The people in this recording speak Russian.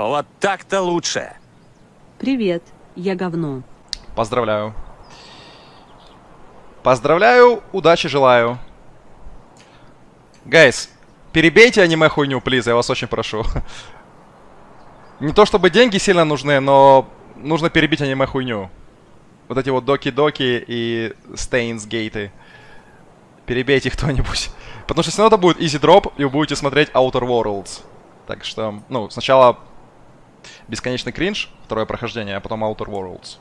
Вот так-то лучше. Привет, я говно. Поздравляю. Поздравляю, удачи желаю. Гайс, перебейте аниме хуйню, плиз, я вас очень прошу. Не то чтобы деньги сильно нужны, но нужно перебить аниме хуйню. Вот эти вот доки-доки и стейнс-гейты. Перебейте кто-нибудь. Потому что если это будет easy drop, и вы будете смотреть Outer Worlds. Так что, ну, сначала бесконечный кринж, второе прохождение, а потом Outer Worlds.